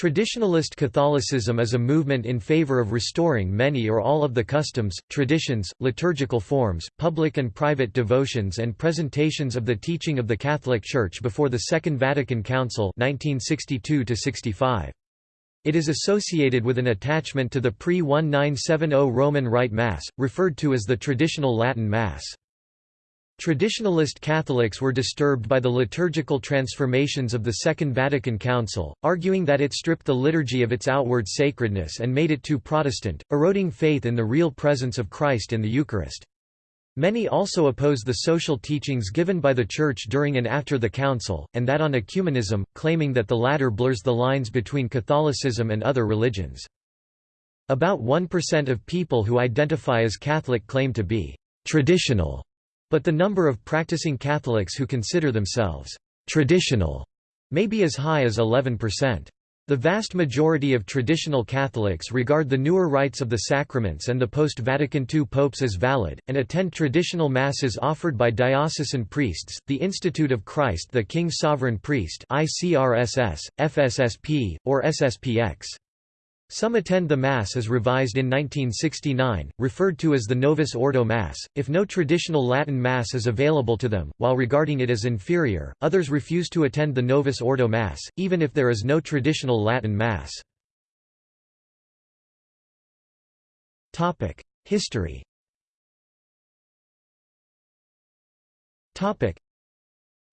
Traditionalist Catholicism is a movement in favor of restoring many or all of the customs, traditions, liturgical forms, public and private devotions and presentations of the teaching of the Catholic Church before the Second Vatican Council 1962 -65. It is associated with an attachment to the pre-1970 Roman Rite Mass, referred to as the traditional Latin Mass. Traditionalist Catholics were disturbed by the liturgical transformations of the Second Vatican Council, arguing that it stripped the liturgy of its outward sacredness and made it too Protestant, eroding faith in the real presence of Christ in the Eucharist. Many also oppose the social teachings given by the Church during and after the Council, and that on ecumenism, claiming that the latter blurs the lines between Catholicism and other religions. About 1% of people who identify as Catholic claim to be «traditional» But the number of practicing Catholics who consider themselves traditional may be as high as 11%. The vast majority of traditional Catholics regard the newer rites of the sacraments and the post-Vatican II popes as valid, and attend traditional masses offered by diocesan priests, the Institute of Christ the King Sovereign Priest ICRSS, FSSP, or SSPX. Some attend the Mass as revised in 1969, referred to as the Novus Ordo Mass, if no traditional Latin Mass is available to them, while regarding it as inferior, others refuse to attend the Novus Ordo Mass, even if there is no traditional Latin Mass. History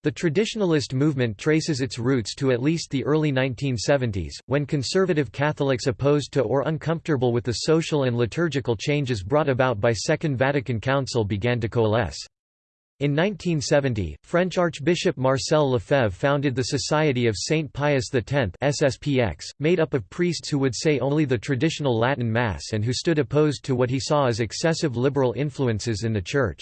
the traditionalist movement traces its roots to at least the early 1970s, when conservative Catholics opposed to or uncomfortable with the social and liturgical changes brought about by Second Vatican Council began to coalesce. In 1970, French Archbishop Marcel Lefebvre founded the Society of Saint Pius X SSPX, made up of priests who would say only the traditional Latin Mass and who stood opposed to what he saw as excessive liberal influences in the Church.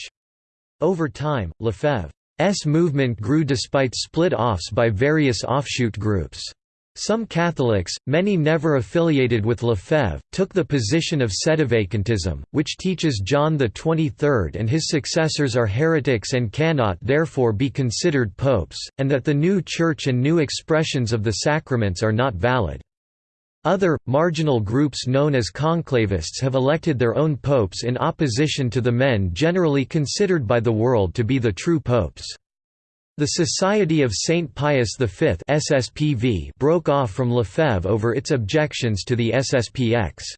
Over time, Lefebvre S movement grew despite split-offs by various offshoot groups. Some Catholics, many never affiliated with Lefebvre, took the position of sedevacantism, which teaches John XXIII and his successors are heretics and cannot therefore be considered popes, and that the new Church and new expressions of the sacraments are not valid. Other, marginal groups known as conclavists have elected their own popes in opposition to the men generally considered by the world to be the true popes. The Society of Saint Pius V SSPV broke off from Lefebvre over its objections to the SSPX's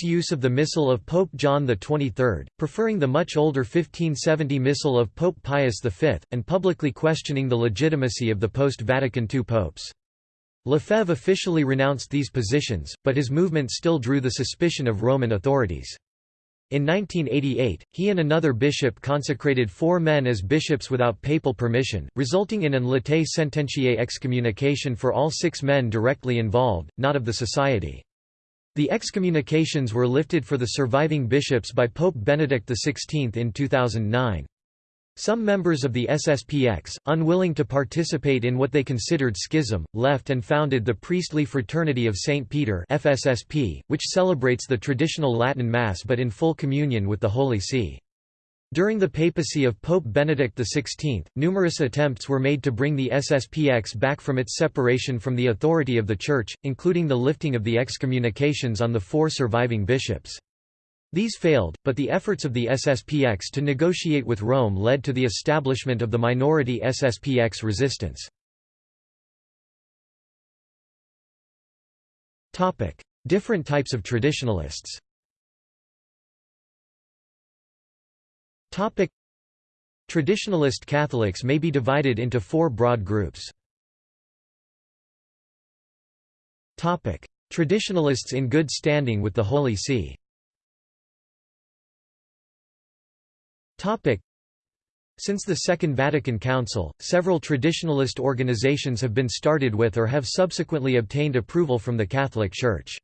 use of the Missal of Pope John XXIII, preferring the much older 1570 Missal of Pope Pius V, and publicly questioning the legitimacy of the post-Vatican II popes. Lefebvre officially renounced these positions, but his movement still drew the suspicion of Roman authorities. In 1988, he and another bishop consecrated four men as bishops without papal permission, resulting in an latae sententiae excommunication for all six men directly involved, not of the society. The excommunications were lifted for the surviving bishops by Pope Benedict XVI in 2009. Some members of the SSPX, unwilling to participate in what they considered schism, left and founded the Priestly Fraternity of St. Peter FSSP, which celebrates the traditional Latin Mass but in full communion with the Holy See. During the papacy of Pope Benedict XVI, numerous attempts were made to bring the SSPX back from its separation from the authority of the Church, including the lifting of the excommunications on the four surviving bishops. These failed, but the efforts of the SSPX to negotiate with Rome led to the establishment of the minority SSPX resistance. Different types of traditionalists. Traditionalist Catholics may be divided into four broad groups. Traditionalists in good standing with the Holy See Since the Second Vatican Council, several traditionalist organizations have been started with or have subsequently obtained approval from the Catholic Church.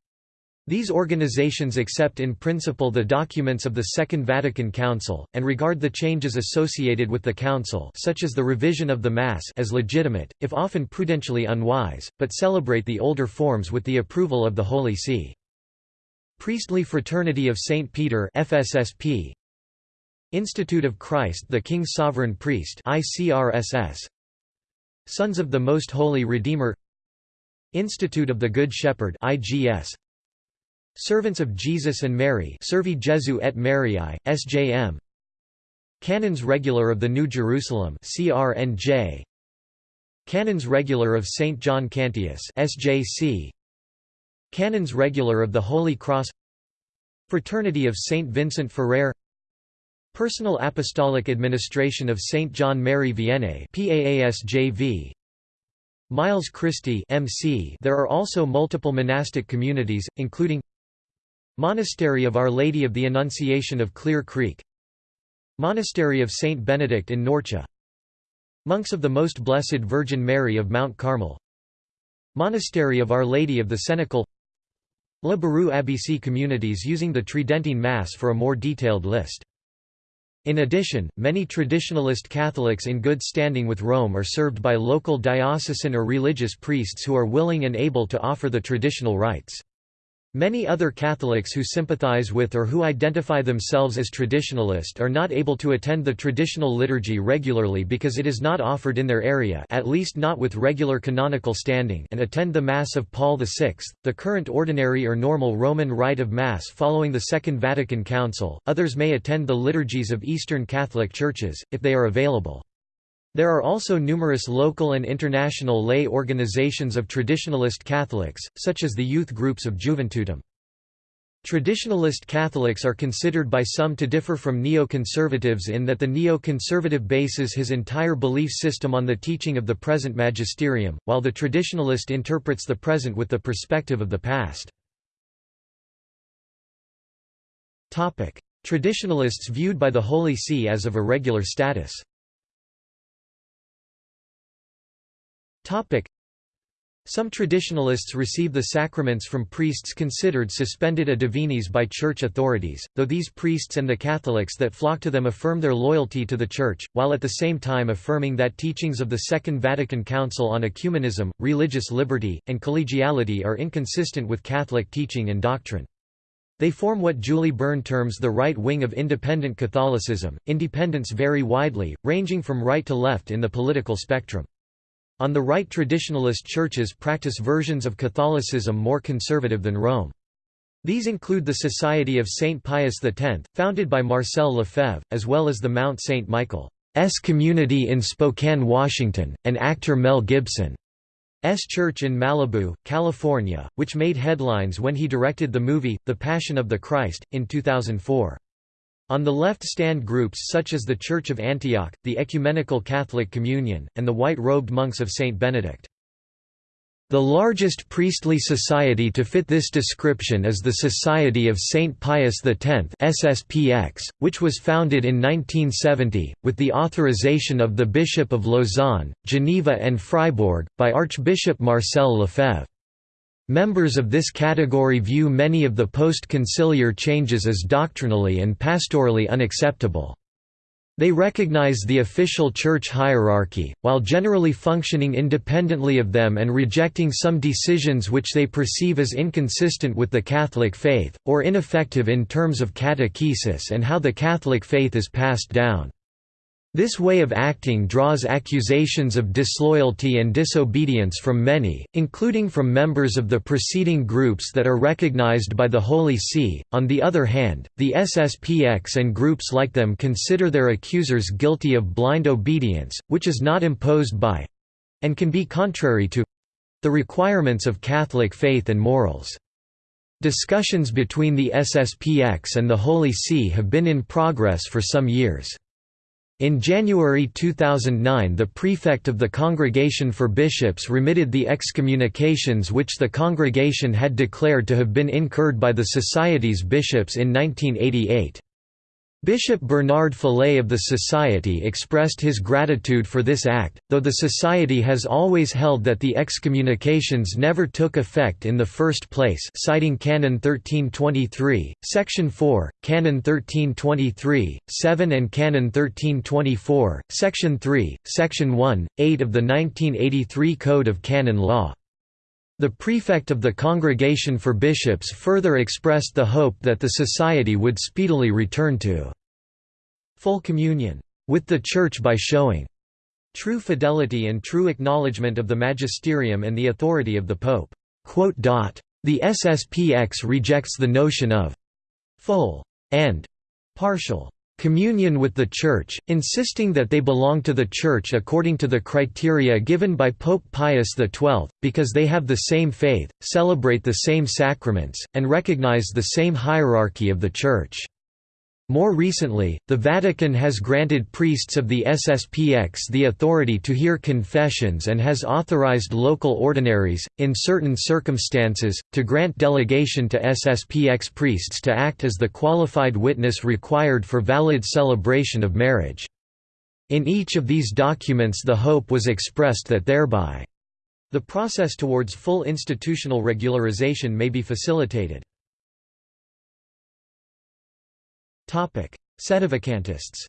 These organizations accept in principle the documents of the Second Vatican Council, and regard the changes associated with the Council such as the revision of the Mass as legitimate, if often prudentially unwise, but celebrate the older forms with the approval of the Holy See. Priestly Fraternity of St. Peter FSSP, Institute of Christ the King Sovereign Priest ICRSS Sons of the Most Holy Redeemer. Institute of the Good Shepherd IGS Servants of Jesus and Mary Servi Jesu et Mariae SJM Canons Regular of the New Jerusalem CRNJ Canons Regular of St John Cantius SJC Canons Regular of the Holy Cross. Fraternity of St Vincent Ferrer Personal Apostolic Administration of St John Mary Vianney PAASJV Miles Christi MC There are also multiple monastic communities including Monastery of Our Lady of the Annunciation of Clear Creek Monastery of Saint Benedict in Norcia Monks of the Most Blessed Virgin Mary of Mount Carmel Monastery of Our Lady of the Cenacle Le Barroux Abbeycy communities using the Tridentine Mass for a more detailed list. In addition, many traditionalist Catholics in good standing with Rome are served by local diocesan or religious priests who are willing and able to offer the traditional rites. Many other Catholics who sympathize with or who identify themselves as traditionalist are not able to attend the traditional liturgy regularly because it is not offered in their area at least not with regular canonical standing and attend the Mass of Paul VI, the current ordinary or normal Roman rite of Mass following the Second Vatican Council. Others may attend the liturgies of Eastern Catholic churches, if they are available. There are also numerous local and international lay organizations of traditionalist Catholics, such as the youth groups of Juventutem. Traditionalist Catholics are considered by some to differ from neo-conservatives in that the neo-conservative bases his entire belief system on the teaching of the present magisterium, while the traditionalist interprets the present with the perspective of the past. Traditionalists viewed by the Holy See as of irregular status Some traditionalists receive the sacraments from priests considered suspended a divinis by church authorities, though these priests and the Catholics that flock to them affirm their loyalty to the Church, while at the same time affirming that teachings of the Second Vatican Council on ecumenism, religious liberty, and collegiality are inconsistent with Catholic teaching and doctrine. They form what Julie Byrne terms the right wing of independent Catholicism. Independents vary widely, ranging from right to left in the political spectrum. On the right traditionalist churches practice versions of Catholicism more conservative than Rome. These include the Society of St. Pius X, founded by Marcel Lefebvre, as well as the Mount St. Michael's community in Spokane, Washington, and actor Mel Gibson's church in Malibu, California, which made headlines when he directed the movie, The Passion of the Christ, in 2004. On the left stand groups such as the Church of Antioch, the Ecumenical Catholic Communion, and the white-robed monks of St. Benedict. The largest priestly society to fit this description is the Society of St. Pius X SSPX, which was founded in 1970, with the authorization of the Bishop of Lausanne, Geneva and Fribourg, by Archbishop Marcel Lefebvre. Members of this category view many of the post-conciliar changes as doctrinally and pastorally unacceptable. They recognize the official church hierarchy, while generally functioning independently of them and rejecting some decisions which they perceive as inconsistent with the Catholic faith, or ineffective in terms of catechesis and how the Catholic faith is passed down. This way of acting draws accusations of disloyalty and disobedience from many, including from members of the preceding groups that are recognized by the Holy See. On the other hand, the SSPX and groups like them consider their accusers guilty of blind obedience, which is not imposed by and can be contrary to the requirements of Catholic faith and morals. Discussions between the SSPX and the Holy See have been in progress for some years. In January 2009 the prefect of the Congregation for Bishops remitted the excommunications which the congregation had declared to have been incurred by the Society's bishops in 1988. Bishop Bernard Fellay of the Society expressed his gratitude for this act, though the Society has always held that the excommunications never took effect in the first place citing Canon 1323, Section 4, Canon 1323, 7 and Canon 1324, Section 3, Section 1, 8 of the 1983 Code of Canon Law. The prefect of the Congregation for Bishops further expressed the hope that the society would speedily return to full communion with the Church by showing true fidelity and true acknowledgement of the magisterium and the authority of the Pope." The SSPX rejects the notion of «full» and «partial» communion with the Church, insisting that they belong to the Church according to the criteria given by Pope Pius XII, because they have the same faith, celebrate the same sacraments, and recognize the same hierarchy of the Church. More recently, the Vatican has granted priests of the SSPX the authority to hear confessions and has authorized local ordinaries, in certain circumstances, to grant delegation to SSPX priests to act as the qualified witness required for valid celebration of marriage. In each of these documents the hope was expressed that thereby, the process towards full institutional regularization may be facilitated. Sedevacantists.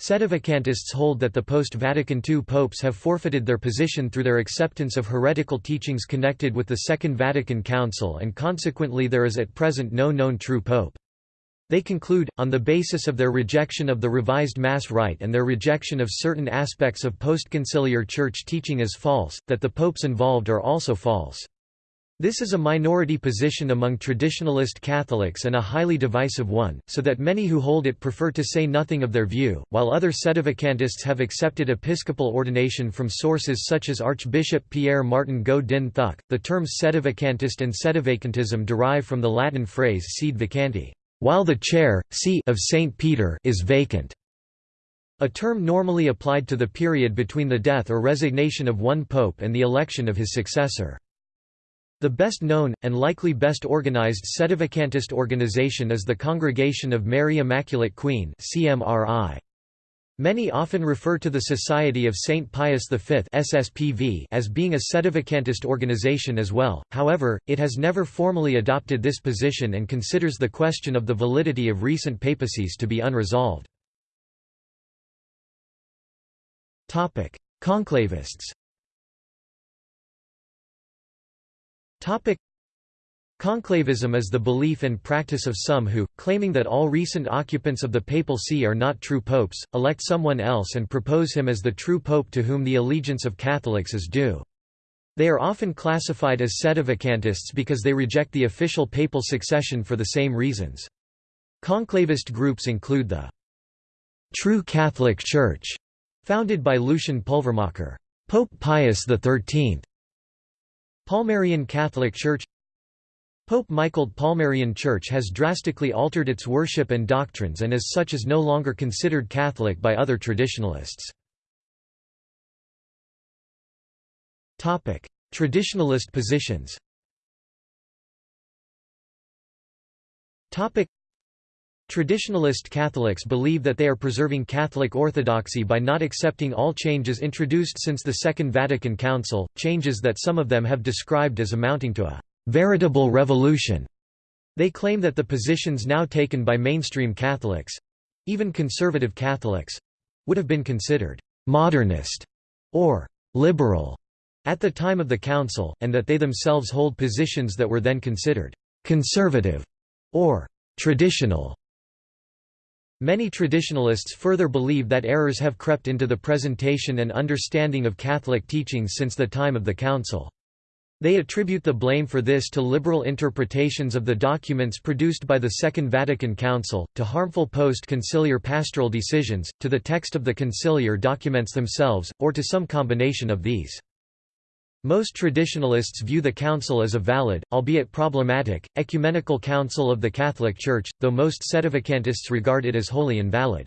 Sedevacantists hold that the post-Vatican II popes have forfeited their position through their acceptance of heretical teachings connected with the Second Vatican Council and consequently there is at present no known true pope. They conclude, on the basis of their rejection of the revised Mass rite and their rejection of certain aspects of postconciliar church teaching as false, that the popes involved are also false. This is a minority position among traditionalist Catholics and a highly divisive one, so that many who hold it prefer to say nothing of their view, while other sedevacantists have accepted episcopal ordination from sources such as Archbishop Pierre Martin Ngo Dinh Thuc. The terms sedevacantist and sedevacantism derive from the Latin phrase sede vacanti, while the chair, see of St. Peter is vacant. A term normally applied to the period between the death or resignation of one pope and the election of his successor. The best known, and likely best organized sedevacantist organization is the Congregation of Mary Immaculate Queen Many often refer to the Society of St. Pius V as being a sedevacantist organization as well, however, it has never formally adopted this position and considers the question of the validity of recent papacies to be unresolved. Conclavists Topic Conclavism is the belief and practice of some who, claiming that all recent occupants of the papal see are not true popes, elect someone else and propose him as the true pope to whom the allegiance of Catholics is due. They are often classified as sedevacantists because they reject the official papal succession for the same reasons. Conclavist groups include the True Catholic Church, founded by Lucian Pulvermacher, Pope Pius XIII, Palmarian Catholic Church Pope Michael Palmarian Church has drastically altered its worship and doctrines and as such is no longer considered Catholic by other traditionalists. Traditionalist positions Traditionalist Catholics believe that they are preserving Catholic orthodoxy by not accepting all changes introduced since the Second Vatican Council, changes that some of them have described as amounting to a «veritable revolution». They claim that the positions now taken by mainstream Catholics—even conservative Catholics—would have been considered «modernist» or «liberal» at the time of the Council, and that they themselves hold positions that were then considered «conservative» or «traditional». Many traditionalists further believe that errors have crept into the presentation and understanding of Catholic teachings since the time of the Council. They attribute the blame for this to liberal interpretations of the documents produced by the Second Vatican Council, to harmful post-conciliar pastoral decisions, to the text of the conciliar documents themselves, or to some combination of these. Most traditionalists view the Council as a valid, albeit problematic, ecumenical council of the Catholic Church, though most sedevacantists regard it as wholly invalid.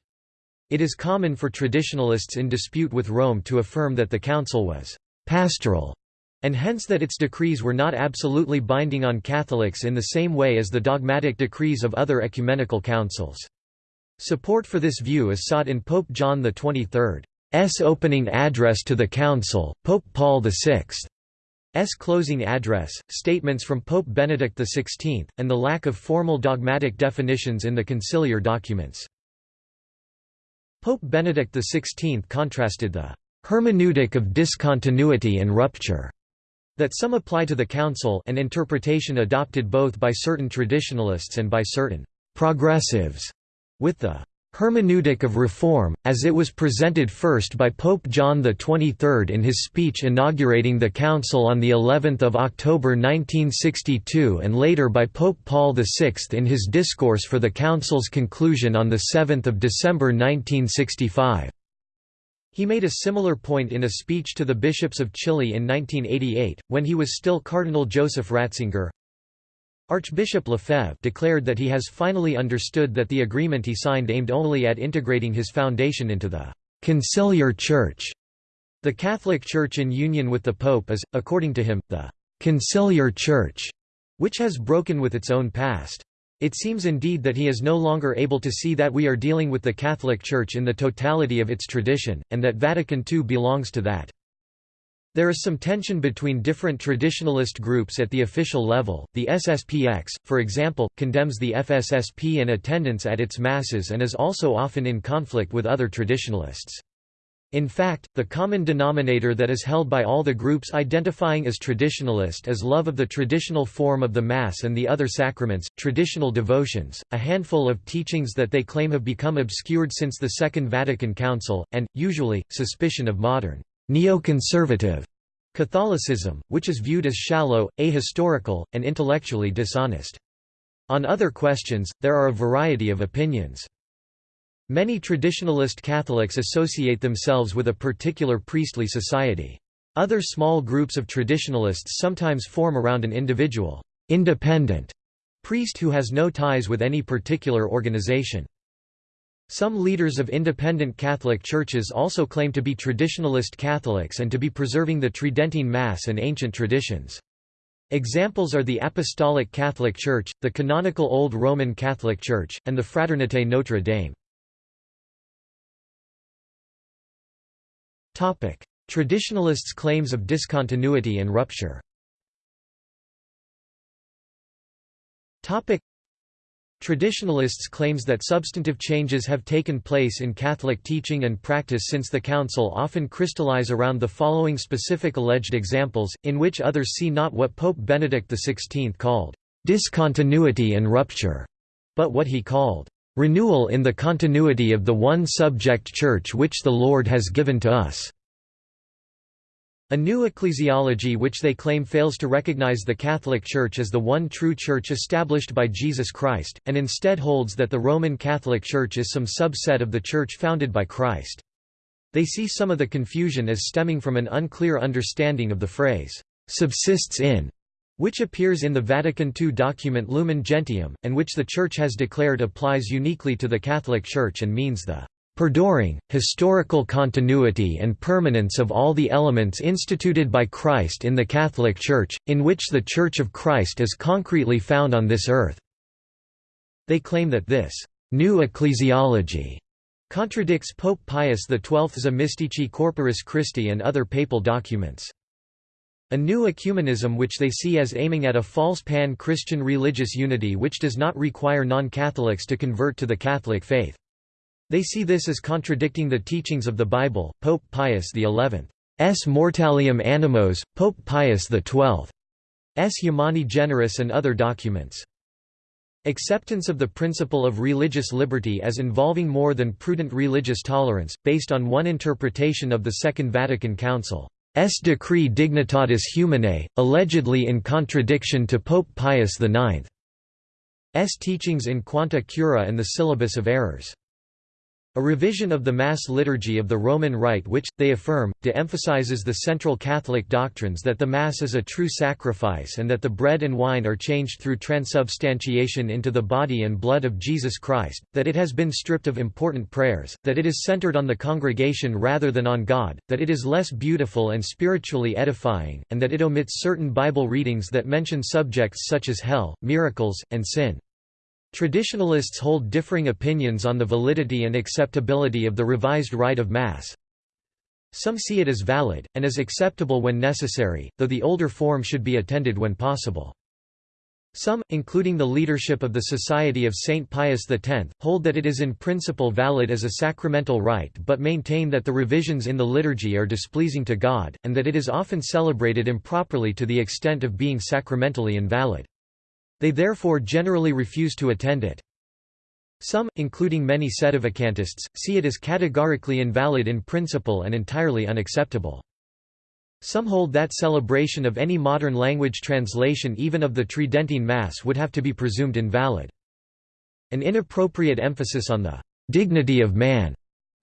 It is common for traditionalists in dispute with Rome to affirm that the Council was «pastoral» and hence that its decrees were not absolutely binding on Catholics in the same way as the dogmatic decrees of other ecumenical councils. Support for this view is sought in Pope John XXIII. S opening address to the Council, Pope Paul VI. S closing address, statements from Pope Benedict XVI, and the lack of formal dogmatic definitions in the conciliar documents. Pope Benedict XVI contrasted the hermeneutic of discontinuity and rupture that some apply to the Council an interpretation adopted both by certain traditionalists and by certain progressives with the hermeneutic of reform, as it was presented first by Pope John XXIII in his speech inaugurating the Council on of October 1962 and later by Pope Paul VI in his discourse for the Council's conclusion on 7 December 1965. He made a similar point in a speech to the bishops of Chile in 1988, when he was still Cardinal Joseph Ratzinger, Archbishop Lefebvre declared that he has finally understood that the agreement he signed aimed only at integrating his foundation into the «conciliar church». The Catholic Church in union with the Pope is, according to him, the «conciliar church», which has broken with its own past. It seems indeed that he is no longer able to see that we are dealing with the Catholic Church in the totality of its tradition, and that Vatican II belongs to that. There is some tension between different traditionalist groups at the official level. The SSPX, for example, condemns the FSSP and attendance at its masses and is also often in conflict with other traditionalists. In fact, the common denominator that is held by all the groups identifying as traditionalist is love of the traditional form of the Mass and the other sacraments, traditional devotions, a handful of teachings that they claim have become obscured since the Second Vatican Council, and, usually, suspicion of modern Neoconservative Catholicism, which is viewed as shallow, ahistorical, and intellectually dishonest. On other questions, there are a variety of opinions. Many traditionalist Catholics associate themselves with a particular priestly society. Other small groups of traditionalists sometimes form around an individual, independent priest who has no ties with any particular organization. Some leaders of independent Catholic churches also claim to be traditionalist Catholics and to be preserving the Tridentine Mass and ancient traditions. Examples are the Apostolic Catholic Church, the canonical Old Roman Catholic Church, and the Fraternité Notre Dame. Traditionalists' claims of discontinuity and rupture Traditionalists claims that substantive changes have taken place in Catholic teaching and practice since the Council often crystallize around the following specific alleged examples, in which others see not what Pope Benedict XVI called, "...discontinuity and rupture", but what he called, "...renewal in the continuity of the one subject Church which the Lord has given to us." A new ecclesiology which they claim fails to recognize the Catholic Church as the one true Church established by Jesus Christ, and instead holds that the Roman Catholic Church is some subset of the Church founded by Christ. They see some of the confusion as stemming from an unclear understanding of the phrase, "'subsists in' which appears in the Vatican II document Lumen Gentium, and which the Church has declared applies uniquely to the Catholic Church and means the perduring, historical continuity and permanence of all the elements instituted by Christ in the Catholic Church, in which the Church of Christ is concretely found on this earth." They claim that this «new ecclesiology» contradicts Pope Pius XII's Mystici Corporis Christi and other papal documents. A new ecumenism which they see as aiming at a false pan-Christian religious unity which does not require non-Catholics to convert to the Catholic faith. They see this as contradicting the teachings of the Bible, Pope Pius XI's Mortalium Animos, Pope Pius XII's Humani Generis and other documents. Acceptance of the principle of religious liberty as involving more than prudent religious tolerance, based on one interpretation of the Second Vatican Council's decree Dignitatis Humanae, allegedly in contradiction to Pope Pius IX's teachings in Quanta Cura and the Syllabus of Errors. A revision of the Mass liturgy of the Roman Rite which, they affirm, de-emphasizes the central Catholic doctrines that the Mass is a true sacrifice and that the bread and wine are changed through transubstantiation into the body and blood of Jesus Christ, that it has been stripped of important prayers, that it is centered on the congregation rather than on God, that it is less beautiful and spiritually edifying, and that it omits certain Bible readings that mention subjects such as hell, miracles, and sin. Traditionalists hold differing opinions on the validity and acceptability of the revised rite of Mass. Some see it as valid, and as acceptable when necessary, though the older form should be attended when possible. Some, including the leadership of the Society of St. Pius X, hold that it is in principle valid as a sacramental rite but maintain that the revisions in the liturgy are displeasing to God, and that it is often celebrated improperly to the extent of being sacramentally invalid. They therefore generally refuse to attend it. Some, including many sedevacantists, see it as categorically invalid in principle and entirely unacceptable. Some hold that celebration of any modern language translation even of the Tridentine Mass would have to be presumed invalid. An inappropriate emphasis on the «dignity of man»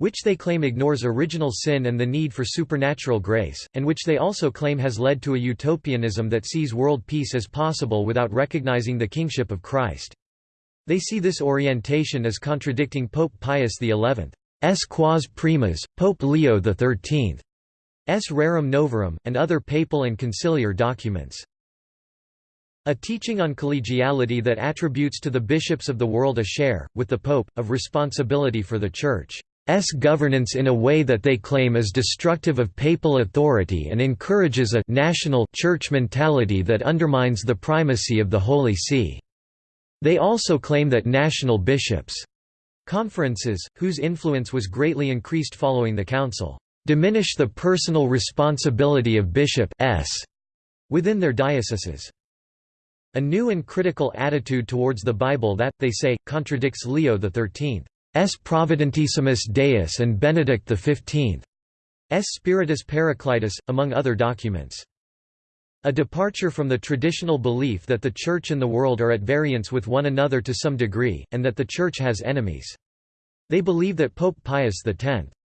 which they claim ignores original sin and the need for supernatural grace, and which they also claim has led to a utopianism that sees world peace as possible without recognizing the kingship of Christ. They see this orientation as contradicting Pope Pius XI's quas primas, Pope Leo XIII. S. Rerum Novarum, and other papal and conciliar documents. A teaching on collegiality that attributes to the bishops of the world a share, with the Pope, of responsibility for the Church's governance in a way that they claim is destructive of papal authority and encourages a national church mentality that undermines the primacy of the Holy See. They also claim that national bishops' conferences, whose influence was greatly increased following the Council, diminish the personal responsibility of bishops within their dioceses. A new and critical attitude towards the Bible that, they say, contradicts Leo XIII's Providentissimus Deus and Benedict XV. S. Spiritus Paracletus, among other documents. A departure from the traditional belief that the Church and the world are at variance with one another to some degree, and that the Church has enemies. They believe that Pope Pius X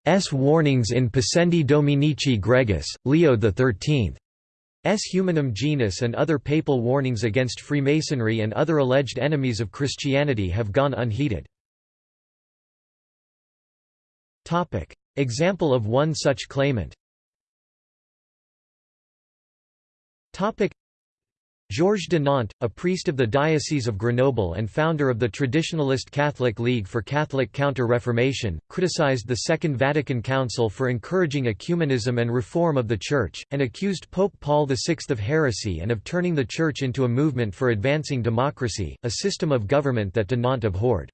S warnings in Pascendi Dominici Gregis, Leo XIII. S Humanum Genus and other papal warnings against Freemasonry and other alleged enemies of Christianity have gone unheeded. Example of one such claimant Topic. Georges de Nantes, a priest of the Diocese of Grenoble and founder of the Traditionalist Catholic League for Catholic Counter-Reformation, criticized the Second Vatican Council for encouraging ecumenism and reform of the Church, and accused Pope Paul VI of heresy and of turning the Church into a movement for advancing democracy, a system of government that de Nantes abhorred.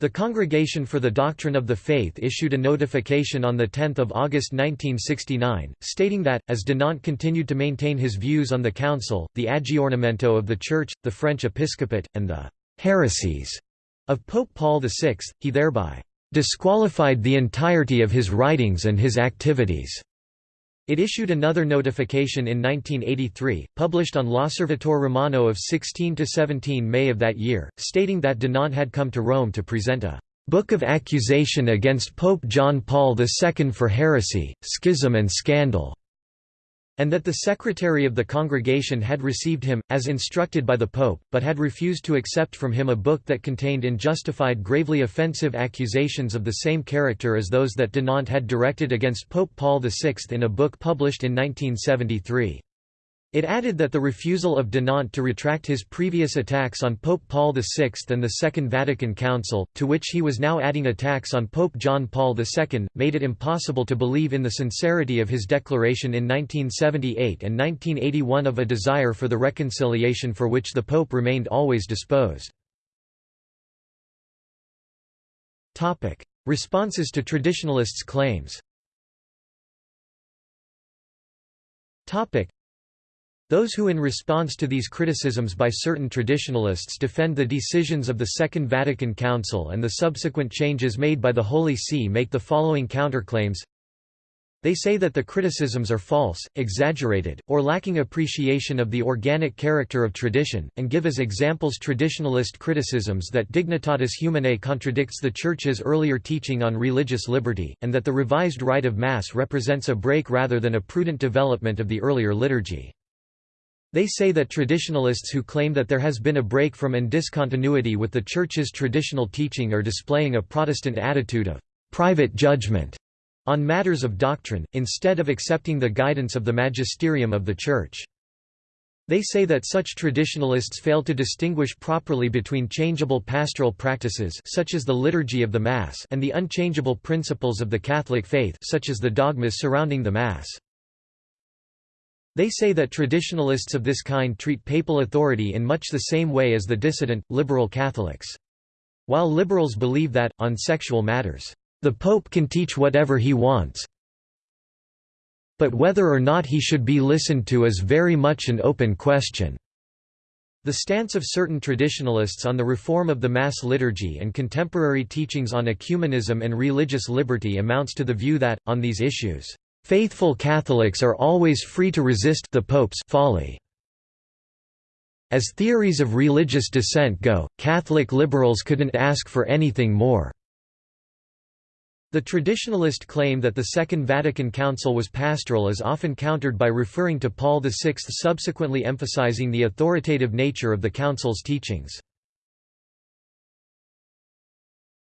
The Congregation for the Doctrine of the Faith issued a notification on 10 August 1969, stating that, as de Nantes continued to maintain his views on the Council, the aggiornamento of the Church, the French episcopate, and the heresies of Pope Paul VI, he thereby disqualified the entirety of his writings and his activities. It issued another notification in 1983, published on L'Osservatore Romano of 16–17 May of that year, stating that de had come to Rome to present a «book of accusation against Pope John Paul II for heresy, schism and scandal» and that the secretary of the congregation had received him, as instructed by the Pope, but had refused to accept from him a book that contained unjustified gravely offensive accusations of the same character as those that de Nantes had directed against Pope Paul VI in a book published in 1973. It added that the refusal of de Nantes to retract his previous attacks on Pope Paul VI and the Second Vatican Council, to which he was now adding attacks on Pope John Paul II, made it impossible to believe in the sincerity of his declaration in 1978 and 1981 of a desire for the reconciliation for which the Pope remained always disposed. Responses to traditionalists' claims those who in response to these criticisms by certain traditionalists defend the decisions of the Second Vatican Council and the subsequent changes made by the Holy See make the following counterclaims they say that the criticisms are false, exaggerated, or lacking appreciation of the organic character of tradition, and give as examples traditionalist criticisms that Dignitatis Humanae contradicts the Church's earlier teaching on religious liberty, and that the revised rite of Mass represents a break rather than a prudent development of the earlier liturgy. They say that traditionalists who claim that there has been a break from and discontinuity with the Church's traditional teaching are displaying a Protestant attitude of private judgment on matters of doctrine, instead of accepting the guidance of the magisterium of the Church. They say that such traditionalists fail to distinguish properly between changeable pastoral practices such as the liturgy of the Mass and the unchangeable principles of the Catholic faith such as the dogmas surrounding the Mass. They say that traditionalists of this kind treat papal authority in much the same way as the dissident, liberal Catholics. While liberals believe that, on sexual matters, the Pope can teach whatever he wants, but whether or not he should be listened to is very much an open question. The stance of certain traditionalists on the reform of the Mass liturgy and contemporary teachings on ecumenism and religious liberty amounts to the view that, on these issues, "...faithful Catholics are always free to resist the Pope's folly." As theories of religious dissent go, Catholic liberals couldn't ask for anything more. The traditionalist claim that the Second Vatican Council was pastoral is often countered by referring to Paul VI subsequently emphasizing the authoritative nature of the Council's teachings.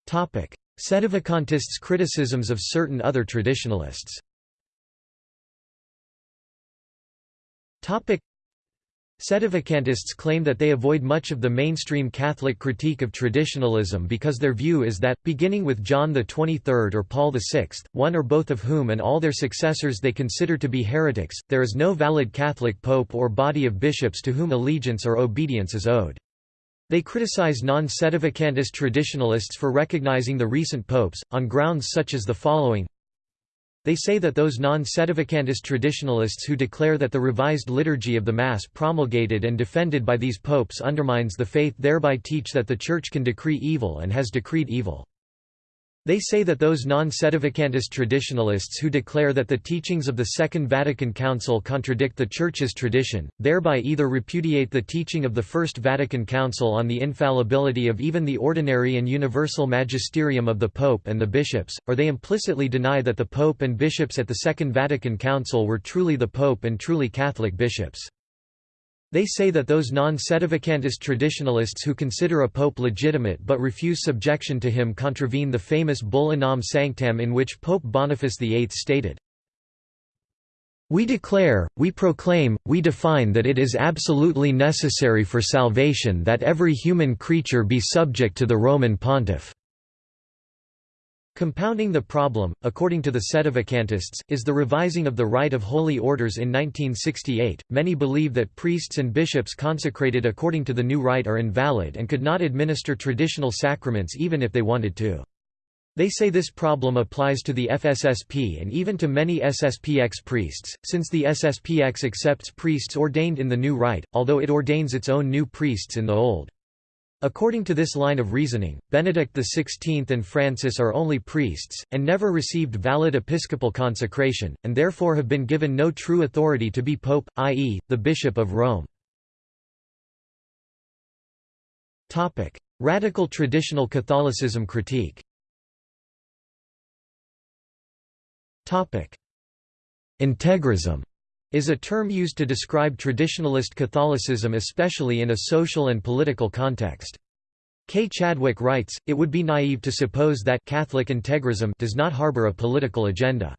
Sedevacantists' criticisms of certain other traditionalists Sedevacantists claim that they avoid much of the mainstream Catholic critique of traditionalism because their view is that, beginning with John XXIII or Paul VI, one or both of whom and all their successors they consider to be heretics, there is no valid Catholic pope or body of bishops to whom allegiance or obedience is owed. They criticize non-sedevacantist traditionalists for recognizing the recent popes, on grounds such as the following they say that those non-sedevacantist traditionalists who declare that the revised liturgy of the Mass promulgated and defended by these popes undermines the faith thereby teach that the Church can decree evil and has decreed evil. They say that those non-sedevacantist traditionalists who declare that the teachings of the Second Vatican Council contradict the Church's tradition, thereby either repudiate the teaching of the First Vatican Council on the infallibility of even the ordinary and universal magisterium of the Pope and the bishops, or they implicitly deny that the Pope and bishops at the Second Vatican Council were truly the Pope and truly Catholic bishops. They say that those non-sedevacantist traditionalists who consider a pope legitimate but refuse subjection to him contravene the famous Bull Unam Sanctam in which Pope Boniface VIII stated, We declare, we proclaim, we define that it is absolutely necessary for salvation that every human creature be subject to the Roman pontiff. Compounding the problem, according to the Sedevacantists, is the revising of the Rite of Holy Orders in 1968. Many believe that priests and bishops consecrated according to the new rite are invalid and could not administer traditional sacraments even if they wanted to. They say this problem applies to the FSSP and even to many SSPX priests, since the SSPX accepts priests ordained in the new rite, although it ordains its own new priests in the old. According to this line of reasoning, Benedict XVI and Francis are only priests, and never received valid episcopal consecration, and therefore have been given no true authority to be pope, i.e., the Bishop of Rome. Radical traditional Catholicism critique Integrism is a term used to describe traditionalist Catholicism especially in a social and political context. Kay Chadwick writes, it would be naive to suppose that Catholic integrism does not harbor a political agenda.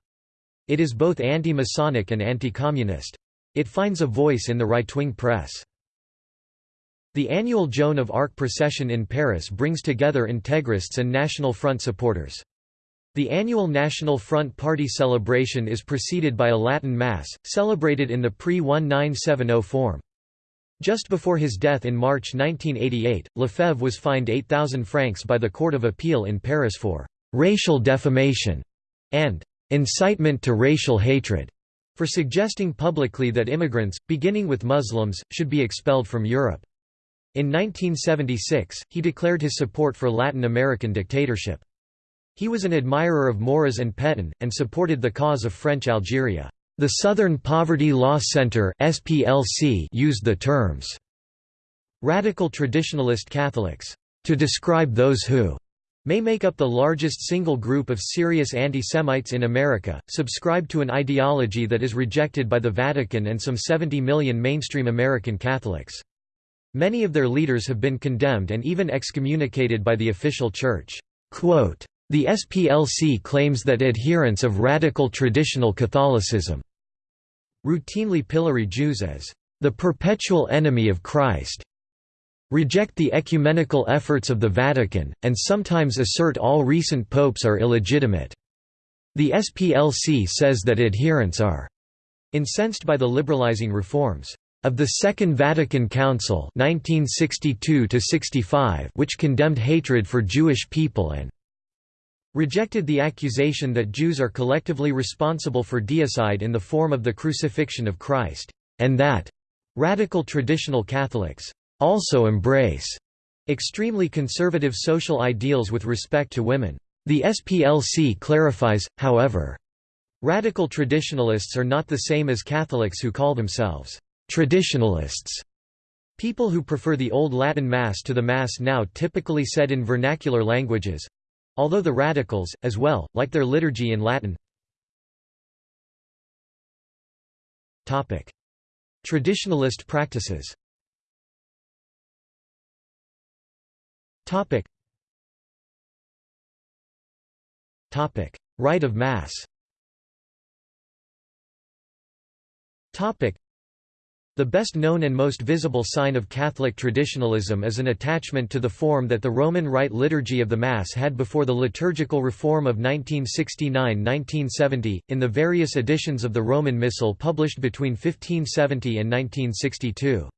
It is both anti-Masonic and anti-communist. It finds a voice in the right-wing press. The annual Joan of Arc procession in Paris brings together integrists and National Front supporters. The annual National Front Party celebration is preceded by a Latin Mass, celebrated in the pre-1970 form. Just before his death in March 1988, Lefebvre was fined 8,000 francs by the Court of Appeal in Paris for «racial defamation» and «incitement to racial hatred» for suggesting publicly that immigrants, beginning with Muslims, should be expelled from Europe. In 1976, he declared his support for Latin American dictatorship. He was an admirer of Maurras and Pétain, and supported the cause of French Algeria. The Southern Poverty Law Center used the terms «radical traditionalist Catholics» to describe those who may make up the largest single group of serious anti-Semites in America, subscribe to an ideology that is rejected by the Vatican and some 70 million mainstream American Catholics. Many of their leaders have been condemned and even excommunicated by the official church. Quote, the SPLC claims that adherents of radical traditional Catholicism routinely pillory Jews as the perpetual enemy of Christ, reject the ecumenical efforts of the Vatican, and sometimes assert all recent popes are illegitimate. The SPLC says that adherents are incensed by the liberalizing reforms of the Second Vatican Council 1962 which condemned hatred for Jewish people and rejected the accusation that Jews are collectively responsible for deicide in the form of the crucifixion of Christ, and that radical traditional Catholics also embrace extremely conservative social ideals with respect to women. The SPLC clarifies, however, Radical traditionalists are not the same as Catholics who call themselves traditionalists. People who prefer the Old Latin Mass to the Mass now typically said in vernacular languages—although the radicals, as well, like their liturgy in Latin. Traditionalist practices. Rite of Mass The best known and most visible sign of Catholic traditionalism is an attachment to the form that the Roman Rite liturgy of the Mass had before the liturgical reform of 1969–1970, in the various editions of the Roman Missal published between 1570 and 1962.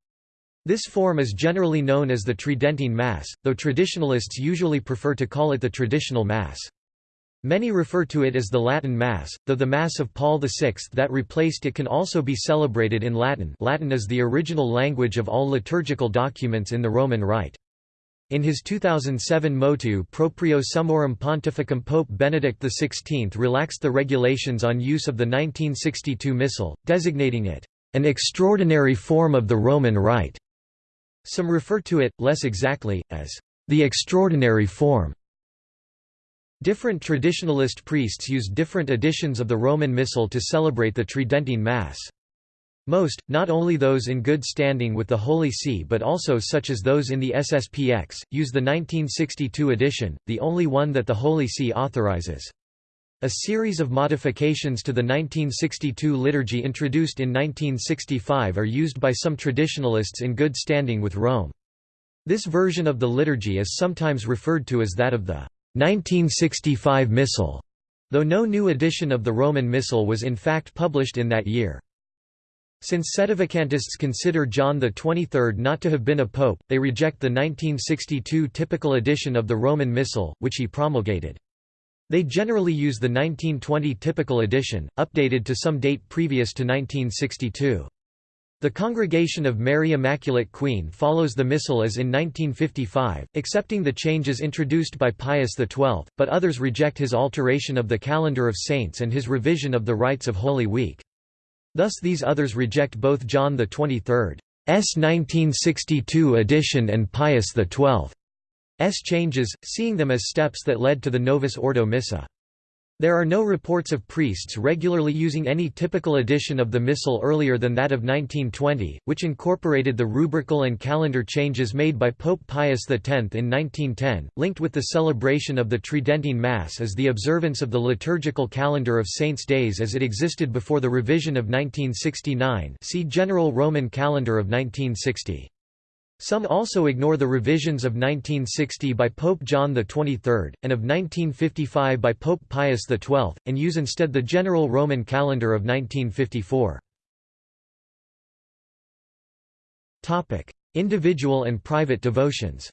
This form is generally known as the Tridentine Mass, though traditionalists usually prefer to call it the traditional Mass. Many refer to it as the Latin Mass, though the Mass of Paul VI that replaced it can also be celebrated in Latin Latin is the original language of all liturgical documents in the Roman Rite. In his 2007 motu proprio summorum pontificum Pope Benedict XVI relaxed the regulations on use of the 1962 Missal, designating it, "...an extraordinary form of the Roman Rite." Some refer to it, less exactly, as, "...the extraordinary form." Different traditionalist priests use different editions of the Roman Missal to celebrate the Tridentine Mass. Most, not only those in good standing with the Holy See but also such as those in the SSPX, use the 1962 edition, the only one that the Holy See authorizes. A series of modifications to the 1962 liturgy introduced in 1965 are used by some traditionalists in good standing with Rome. This version of the liturgy is sometimes referred to as that of the 1965 Missal, though no new edition of the Roman Missal was in fact published in that year. Since Sedevacantists consider John XXIII not to have been a pope, they reject the 1962 typical edition of the Roman Missal, which he promulgated. They generally use the 1920 typical edition, updated to some date previous to 1962. The Congregation of Mary Immaculate Queen follows the Missal as in 1955, accepting the changes introduced by Pius XII, but others reject his alteration of the calendar of saints and his revision of the rites of Holy Week. Thus these others reject both John XXIII's 1962 edition and Pius XII's changes, seeing them as steps that led to the Novus Ordo Missa. There are no reports of priests regularly using any typical edition of the Missal earlier than that of 1920, which incorporated the rubrical and calendar changes made by Pope Pius X in 1910. Linked with the celebration of the Tridentine Mass is the observance of the liturgical calendar of saints' days as it existed before the revision of 1969 see General Roman Calendar of 1960. Some also ignore the revisions of 1960 by Pope John XXIII, and of 1955 by Pope Pius XII, and use instead the general Roman calendar of 1954. Individual and private devotions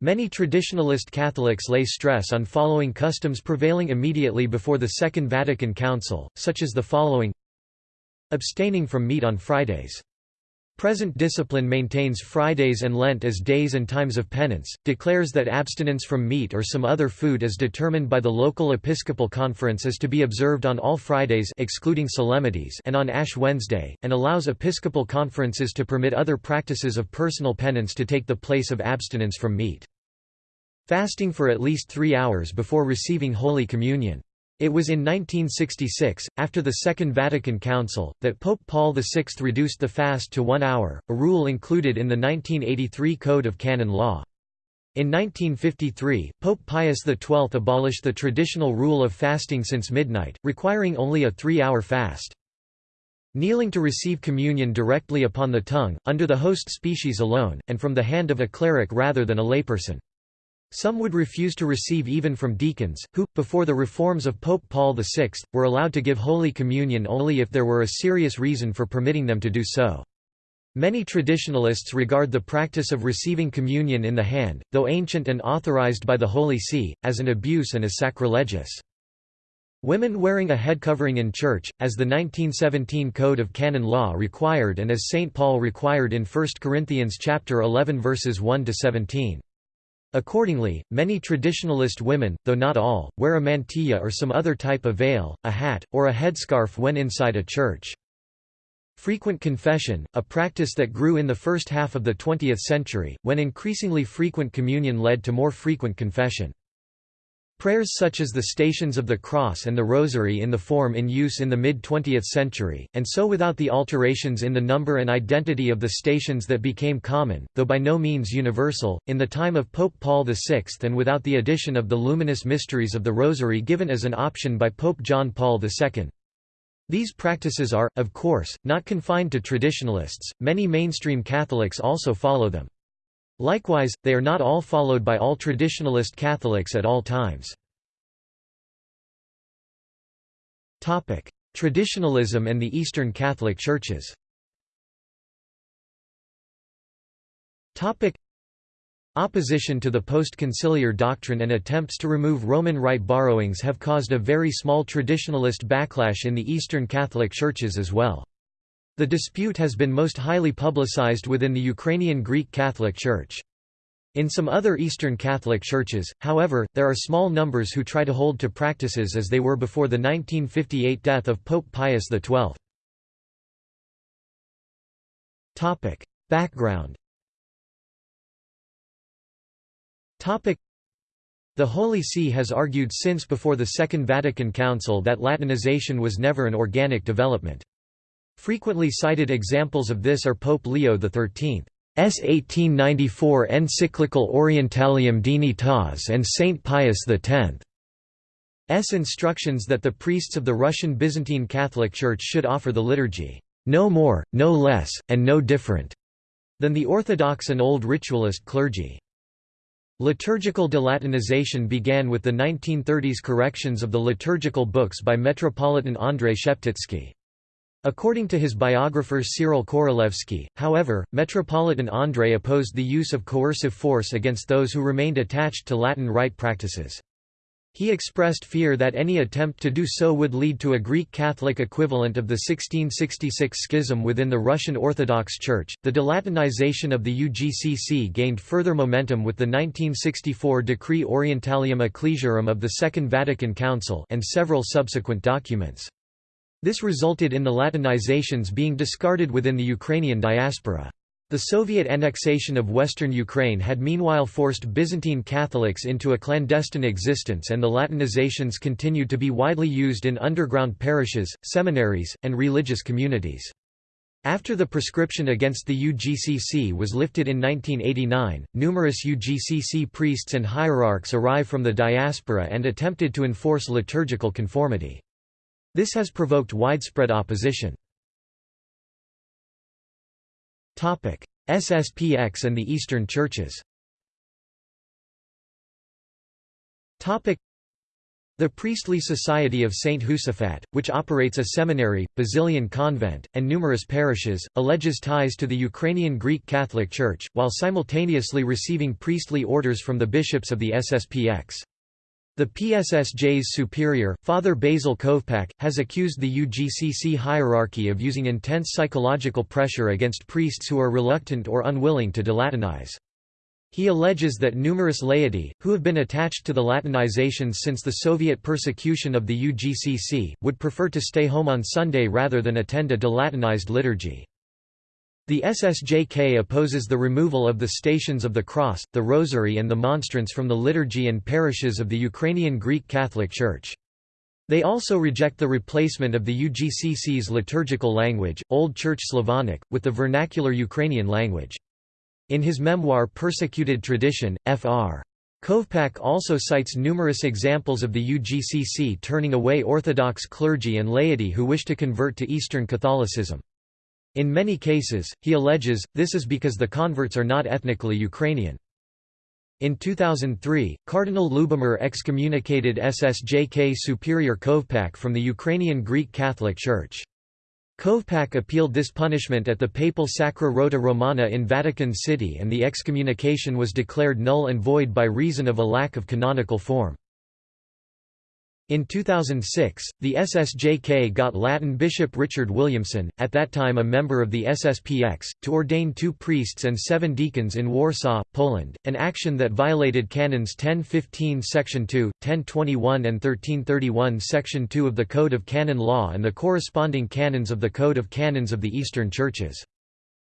Many traditionalist Catholics lay stress on following customs prevailing immediately before the Second Vatican Council, such as the following Abstaining from meat on Fridays. Present discipline maintains Fridays and Lent as days and times of penance, declares that abstinence from meat or some other food as determined by the local episcopal conference is to be observed on all Fridays excluding solemnities and on Ash Wednesday, and allows episcopal conferences to permit other practices of personal penance to take the place of abstinence from meat. Fasting for at least three hours before receiving Holy Communion. It was in 1966, after the Second Vatican Council, that Pope Paul VI reduced the fast to one hour, a rule included in the 1983 Code of Canon Law. In 1953, Pope Pius XII abolished the traditional rule of fasting since midnight, requiring only a three-hour fast. Kneeling to receive communion directly upon the tongue, under the host species alone, and from the hand of a cleric rather than a layperson. Some would refuse to receive even from deacons, who, before the reforms of Pope Paul VI, were allowed to give Holy Communion only if there were a serious reason for permitting them to do so. Many traditionalists regard the practice of receiving communion in the hand, though ancient and authorized by the Holy See, as an abuse and as sacrilegious. Women wearing a head covering in church, as the 1917 Code of Canon Law required and as St. Paul required in 1 Corinthians chapter 11 verses 1 to 17. Accordingly, many traditionalist women, though not all, wear a mantilla or some other type of veil, a hat, or a headscarf when inside a church. Frequent confession, a practice that grew in the first half of the 20th century, when increasingly frequent communion led to more frequent confession. Prayers such as the Stations of the Cross and the Rosary in the form in use in the mid-20th century, and so without the alterations in the number and identity of the stations that became common, though by no means universal, in the time of Pope Paul VI and without the addition of the luminous mysteries of the Rosary given as an option by Pope John Paul II. These practices are, of course, not confined to traditionalists, many mainstream Catholics also follow them. Likewise, they are not all followed by all traditionalist Catholics at all times. Traditionalism and the Eastern Catholic Churches Opposition to the post-conciliar doctrine and attempts to remove Roman Rite borrowings have caused a very small traditionalist backlash in the Eastern Catholic Churches as well. The dispute has been most highly publicized within the Ukrainian Greek Catholic Church. In some other Eastern Catholic churches, however, there are small numbers who try to hold to practices as they were before the 1958 death of Pope Pius XII. Background The Holy See has argued since before the Second Vatican Council that Latinization was never an organic development. Frequently cited examples of this are Pope Leo XIII's 1894 encyclical Orientalium Dignitas and Saint Pius X's instructions that the priests of the Russian Byzantine Catholic Church should offer the liturgy, no more, no less, and no different, than the Orthodox and Old Ritualist clergy. Liturgical delatinization began with the 1930s corrections of the liturgical books by Metropolitan Andrei Sheptytsky. According to his biographer Cyril Korolevsky, however, Metropolitan Andrei opposed the use of coercive force against those who remained attached to Latin rite practices. He expressed fear that any attempt to do so would lead to a Greek Catholic equivalent of the 1666 schism within the Russian Orthodox Church. The delatinization of the UGCC gained further momentum with the 1964 Decree Orientalium Ecclesiarum of the Second Vatican Council and several subsequent documents. This resulted in the Latinizations being discarded within the Ukrainian diaspora. The Soviet annexation of western Ukraine had meanwhile forced Byzantine Catholics into a clandestine existence and the Latinizations continued to be widely used in underground parishes, seminaries, and religious communities. After the prescription against the UGCC was lifted in 1989, numerous UGCC priests and hierarchs arrived from the diaspora and attempted to enforce liturgical conformity. This has provoked widespread opposition. SSPX and the Eastern Churches the Priestly Society of St. Josaphat, which operates a seminary, Basilian convent, and numerous parishes, alleges ties to the Ukrainian Greek Catholic Church, while simultaneously receiving priestly orders from the bishops of the SSPX. The PSSJ's superior, Father Basil Kovpak, has accused the UGCC hierarchy of using intense psychological pressure against priests who are reluctant or unwilling to delatinize. He alleges that numerous laity, who have been attached to the Latinizations since the Soviet persecution of the UGCC, would prefer to stay home on Sunday rather than attend a delatinized liturgy. The SSJK opposes the removal of the Stations of the Cross, the Rosary and the Monstrance from the liturgy and parishes of the Ukrainian Greek Catholic Church. They also reject the replacement of the UGCC's liturgical language, Old Church Slavonic, with the vernacular Ukrainian language. In his memoir Persecuted Tradition, Fr. Kovpak also cites numerous examples of the UGCC turning away Orthodox clergy and laity who wish to convert to Eastern Catholicism. In many cases, he alleges, this is because the converts are not ethnically Ukrainian. In 2003, Cardinal Lubomir excommunicated SSJK Superior Kovpak from the Ukrainian Greek Catholic Church. Kovpak appealed this punishment at the papal Sacra Rota Romana in Vatican City and the excommunication was declared null and void by reason of a lack of canonical form. In 2006, the SSJK got Latin Bishop Richard Williamson, at that time a member of the SSPX, to ordain two priests and seven deacons in Warsaw, Poland, an action that violated Canons 1015 Section 2, 1021 and 1331 Section 2 of the Code of Canon Law and the corresponding canons of the Code of Canons of the Eastern Churches.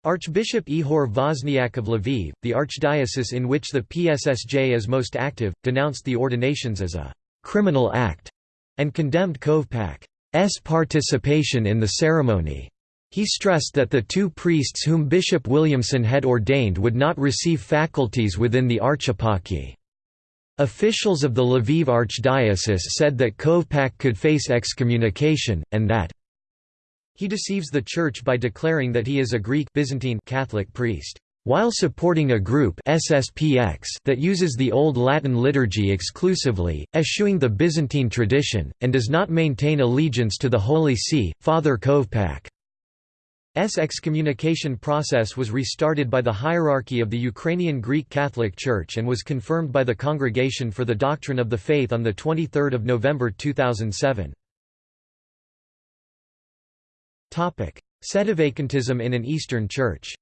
Archbishop Ihor Vozniak of Lviv, the archdiocese in which the PSSJ is most active, denounced the ordinations as a criminal act, and condemned Kovpak's participation in the ceremony. He stressed that the two priests whom Bishop Williamson had ordained would not receive faculties within the archeparchy. Officials of the Lviv Archdiocese said that Kovpak could face excommunication, and that he deceives the Church by declaring that he is a Greek Byzantine Catholic priest while supporting a group SSPX that uses the Old Latin liturgy exclusively, eschewing the Byzantine tradition, and does not maintain allegiance to the Holy See, Father Kovpak's excommunication process was restarted by the hierarchy of the Ukrainian Greek Catholic Church and was confirmed by the Congregation for the Doctrine of the Faith on 23 November 2007. Sedevacantism in an Eastern Church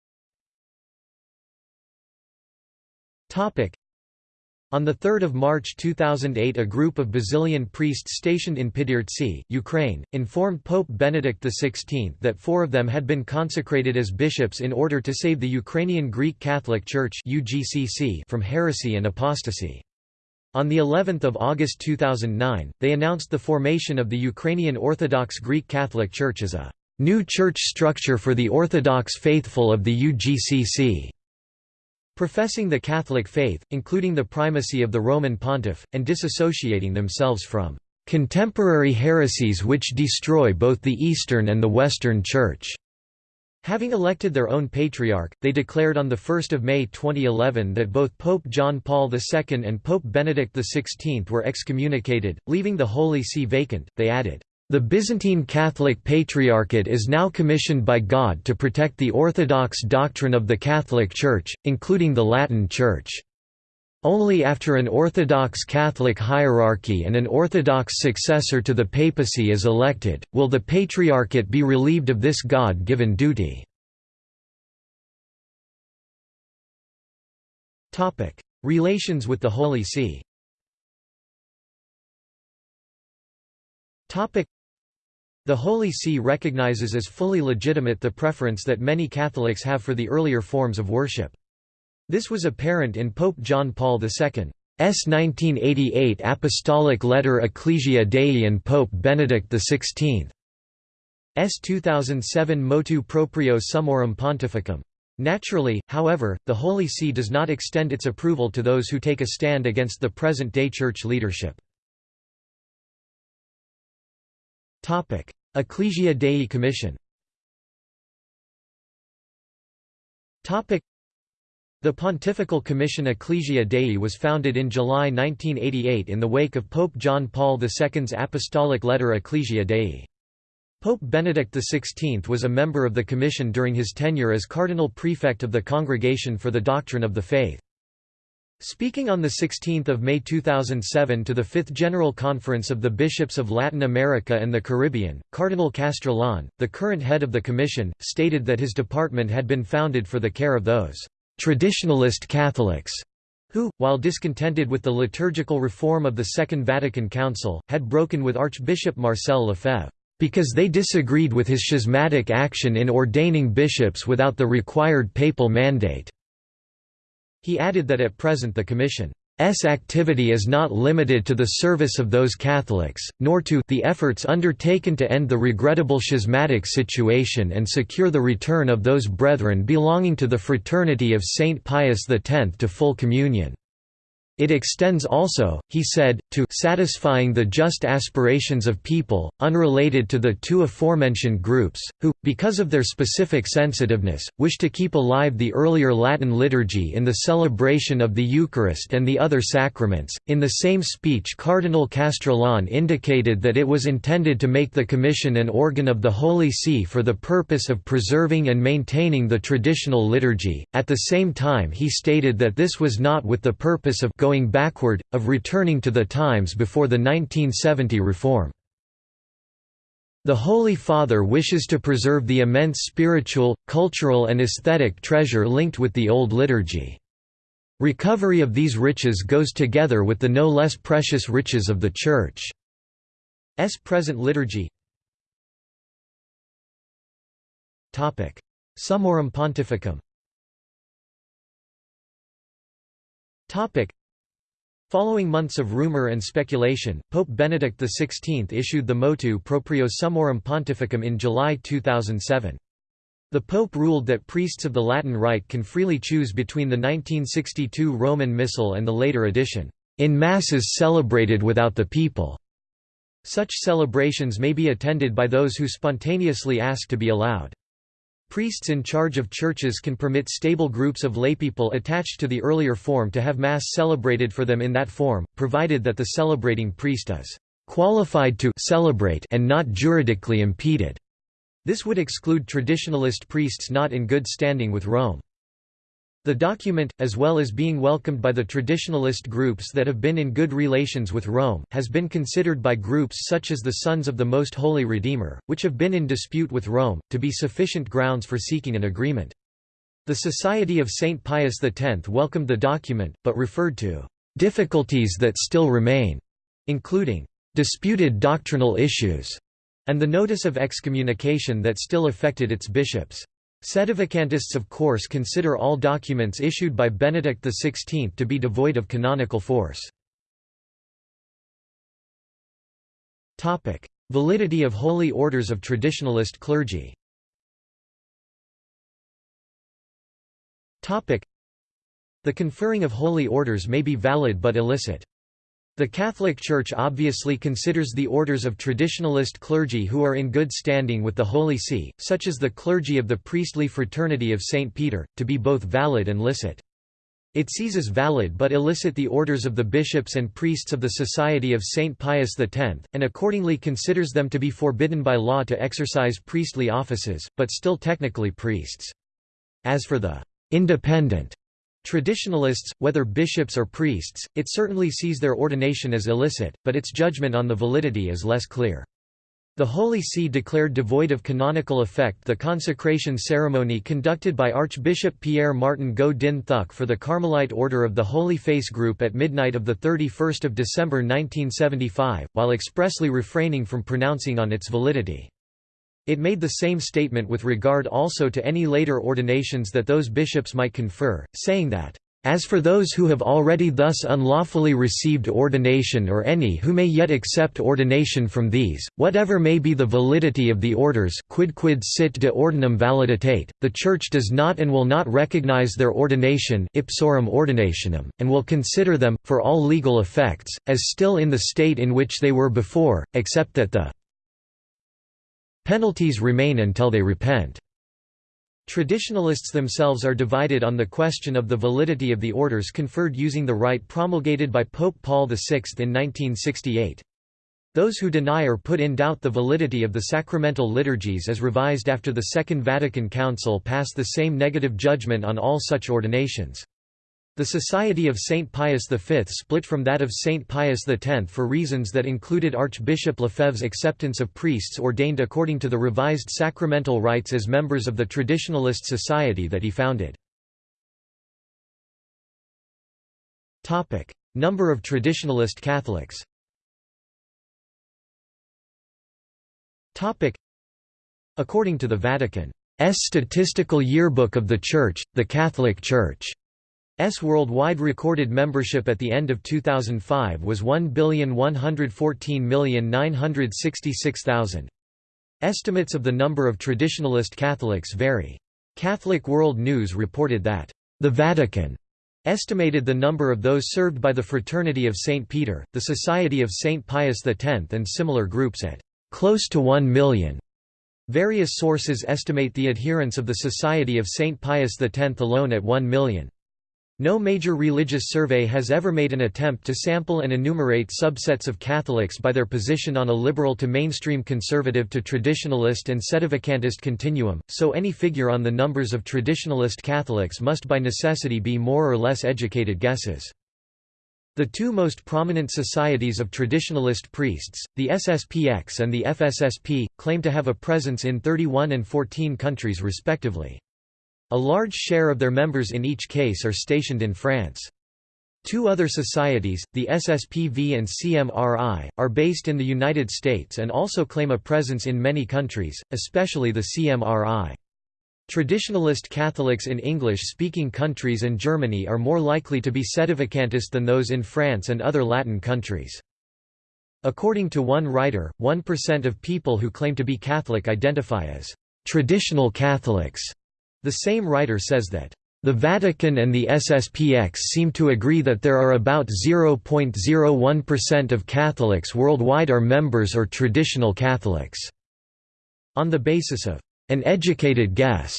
on 3 March 2008 a group of Basilian priests stationed in Pidhirtsi, Ukraine, informed Pope Benedict XVI that four of them had been consecrated as bishops in order to save the Ukrainian Greek Catholic Church from heresy and apostasy. On the 11th of August 2009, they announced the formation of the Ukrainian Orthodox Greek Catholic Church as a new church structure for the Orthodox faithful of the UGCC. Professing the Catholic faith, including the primacy of the Roman pontiff, and disassociating themselves from "...contemporary heresies which destroy both the Eastern and the Western Church." Having elected their own patriarch, they declared on 1 May 2011 that both Pope John Paul II and Pope Benedict XVI were excommunicated, leaving the Holy See vacant. They added, the Byzantine Catholic Patriarchate is now commissioned by God to protect the orthodox doctrine of the Catholic Church, including the Latin Church. Only after an Orthodox Catholic hierarchy and an Orthodox successor to the papacy is elected, will the Patriarchate be relieved of this God-given duty. Relations with the Holy See the Holy See recognizes as fully legitimate the preference that many Catholics have for the earlier forms of worship. This was apparent in Pope John Paul II's 1988 Apostolic Letter Ecclesia Dei and Pope Benedict XVI's 2007 Motu Proprio Summorum Pontificum. Naturally, however, the Holy See does not extend its approval to those who take a stand against the present-day Church leadership. Ecclesia Dei Commission the Pontifical Commission Ecclesia Dei was founded in July 1988 in the wake of Pope John Paul II's Apostolic Letter Ecclesia Dei. Pope Benedict XVI was a member of the commission during his tenure as Cardinal Prefect of the Congregation for the Doctrine of the Faith. Speaking on 16 May 2007 to the Fifth General Conference of the Bishops of Latin America and the Caribbean, Cardinal Castrillon, the current head of the Commission, stated that his department had been founded for the care of those «traditionalist Catholics» who, while discontented with the liturgical reform of the Second Vatican Council, had broken with Archbishop Marcel Lefebvre, because they disagreed with his schismatic action in ordaining bishops without the required papal mandate. He added that at present the Commission activity is not limited to the service of those Catholics, nor to the efforts undertaken to end the regrettable schismatic situation and secure the return of those brethren belonging to the Fraternity of Saint Pius X to full communion. It extends also, he said, to satisfying the just aspirations of people, unrelated to the two aforementioned groups, who, because of their specific sensitiveness, wish to keep alive the earlier Latin liturgy in the celebration of the Eucharist and the other sacraments. In the same speech, Cardinal Castrillon indicated that it was intended to make the Commission an organ of the Holy See for the purpose of preserving and maintaining the traditional liturgy. At the same time, he stated that this was not with the purpose of going backward, of returning to the times before the 1970 reform. The Holy Father wishes to preserve the immense spiritual, cultural and aesthetic treasure linked with the old liturgy. Recovery of these riches goes together with the no less precious riches of the Church's present liturgy. Summorum Pontificum Following months of rumor and speculation, Pope Benedict XVI issued the motu proprio Summorum Pontificum in July 2007. The Pope ruled that priests of the Latin Rite can freely choose between the 1962 Roman Missal and the later edition, in masses celebrated without the people. Such celebrations may be attended by those who spontaneously ask to be allowed. Priests in charge of churches can permit stable groups of laypeople attached to the earlier form to have Mass celebrated for them in that form, provided that the celebrating priest is qualified to celebrate and not juridically impeded. This would exclude traditionalist priests not in good standing with Rome. The document, as well as being welcomed by the traditionalist groups that have been in good relations with Rome, has been considered by groups such as the Sons of the Most Holy Redeemer, which have been in dispute with Rome, to be sufficient grounds for seeking an agreement. The Society of St. Pius X welcomed the document, but referred to difficulties that still remain, including disputed doctrinal issues, and the notice of excommunication that still affected its bishops. Sedevacantists of course consider all documents issued by Benedict XVI to be devoid of canonical force. Validity of holy orders of traditionalist clergy The conferring of holy orders may be valid but illicit. The Catholic Church obviously considers the orders of traditionalist clergy who are in good standing with the Holy See, such as the clergy of the priestly fraternity of St. Peter, to be both valid and licit. It sees as valid but illicit the orders of the bishops and priests of the Society of St. Pius X, and accordingly considers them to be forbidden by law to exercise priestly offices, but still technically priests. As for the independent Traditionalists, whether bishops or priests, it certainly sees their ordination as illicit, but its judgment on the validity is less clear. The Holy See declared devoid of canonical effect the consecration ceremony conducted by Archbishop Pierre Martin Ngo Dinh Thuc for the Carmelite Order of the Holy Face Group at midnight of 31 December 1975, while expressly refraining from pronouncing on its validity. It made the same statement with regard also to any later ordinations that those bishops might confer, saying that, "...as for those who have already thus unlawfully received ordination or any who may yet accept ordination from these, whatever may be the validity of the orders quidquid sit de ordinum validitate, the Church does not and will not recognize their ordination ipsorum ordinationem, and will consider them, for all legal effects, as still in the state in which they were before, except that the Penalties remain until they repent. Traditionalists themselves are divided on the question of the validity of the orders conferred using the rite promulgated by Pope Paul VI in 1968. Those who deny or put in doubt the validity of the sacramental liturgies as revised after the Second Vatican Council pass the same negative judgment on all such ordinations. The Society of St. Pius V split from that of St. Pius X for reasons that included Archbishop Lefebvre's acceptance of priests ordained according to the revised sacramental rites as members of the Traditionalist Society that he founded. Number of Traditionalist Catholics According to the Vatican's Statistical Yearbook of the Church, the Catholic Church S worldwide recorded membership at the end of 2005 was 1,114,966,000. Estimates of the number of traditionalist Catholics vary. Catholic World News reported that, "...the Vatican." estimated the number of those served by the Fraternity of St. Peter, the Society of St. Pius X and similar groups at "...close to 1 million. Various sources estimate the adherents of the Society of St. Pius X alone at 1 million. No major religious survey has ever made an attempt to sample and enumerate subsets of Catholics by their position on a liberal to mainstream conservative to traditionalist and sedevacantist continuum, so any figure on the numbers of traditionalist Catholics must by necessity be more or less educated guesses. The two most prominent societies of traditionalist priests, the SSPX and the FSSP, claim to have a presence in 31 and 14 countries respectively. A large share of their members in each case are stationed in France. Two other societies, the SSPV and CMRI, are based in the United States and also claim a presence in many countries, especially the CMRI. Traditionalist Catholics in English-speaking countries and Germany are more likely to be sedevacantist than those in France and other Latin countries. According to one writer, 1% of people who claim to be Catholic identify as «traditional Catholics». The same writer says that the Vatican and the SSPX seem to agree that there are about 0.01% of Catholics worldwide are members or traditional Catholics. On the basis of an educated guess.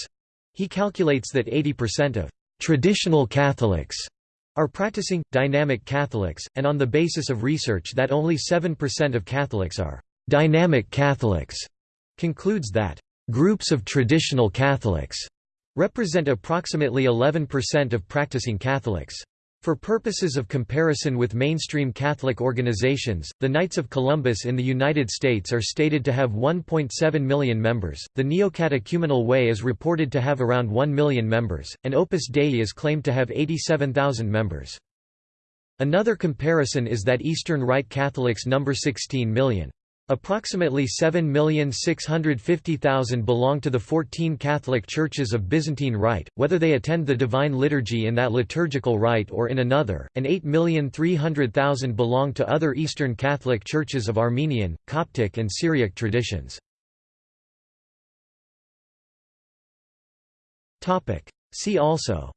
He calculates that 80% of traditional Catholics are practicing, dynamic Catholics, and on the basis of research that only 7% of Catholics are dynamic Catholics, concludes that groups of traditional Catholics represent approximately 11% of practicing Catholics. For purposes of comparison with mainstream Catholic organizations, the Knights of Columbus in the United States are stated to have 1.7 million members, the Neo-Catechumenal Way is reported to have around 1 million members, and Opus Dei is claimed to have 87,000 members. Another comparison is that Eastern Rite Catholics number 16 million. Approximately 7,650,000 belong to the 14 Catholic churches of Byzantine Rite, whether they attend the Divine Liturgy in that liturgical rite or in another, and 8,300,000 belong to other Eastern Catholic churches of Armenian, Coptic and Syriac traditions. See also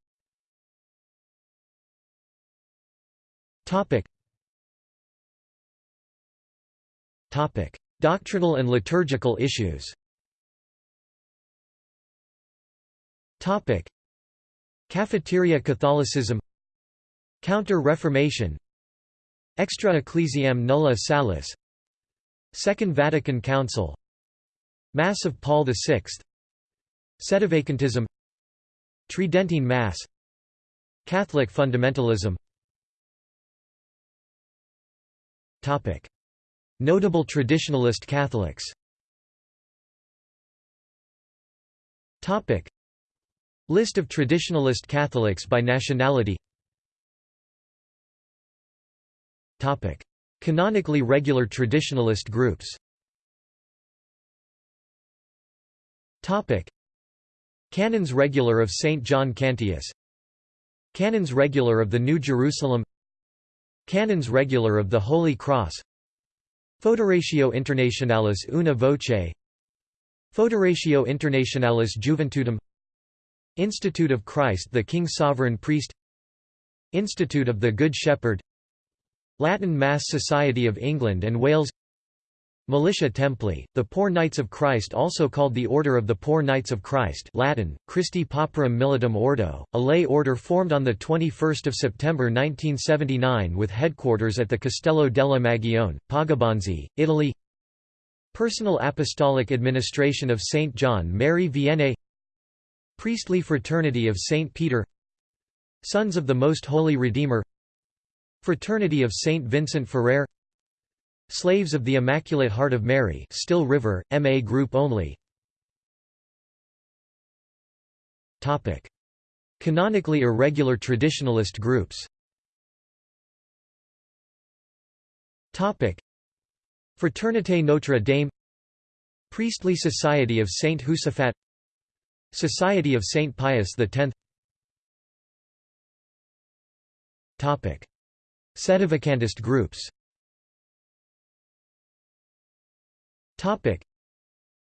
Topic: Doctrinal and liturgical issues. Topic: Cafeteria Catholicism. Counter-Reformation. Extra Ecclesiam Nulla Salus. Second Vatican Council. Mass of Paul VI. Sedevacantism. Tridentine Mass. Catholic fundamentalism. Topic: Notable traditionalist Catholics. List of traditionalist Catholics by nationality. Canonically regular traditionalist groups. Canons Regular of St. John Cantius. Canons Regular of the New Jerusalem. Canons Regular of the Holy Cross Foederatio Internationalis Una Voce. Foederatio Internationalis Juventutem Institute of Christ the King Sovereign Priest. Institute of the Good Shepherd. Latin Mass Society of England and Wales Militia Templi, the Poor Knights of Christ also called the Order of the Poor Knights of Christ Latin, Christi Pauperum Militum Ordo, a lay order formed on 21 September 1979 with headquarters at the Castello della Magione, Poggibonsi, Italy Personal Apostolic Administration of St. John Mary Vianney Priestly Fraternity of St. Peter Sons of the Most Holy Redeemer Fraternity of St. Vincent Ferrer Slaves of the Immaculate Heart of Mary Still River, MA Group only. Canonically irregular traditionalist groups. Fraternité Notre Dame. Priestly Society of Saint Josaphat Society of Saint Pius X Sedevacantist groups Topic: